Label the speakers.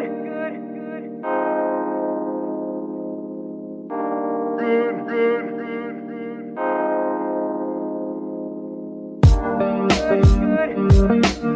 Speaker 1: good, good, good. Good, good, good, good. Good, good.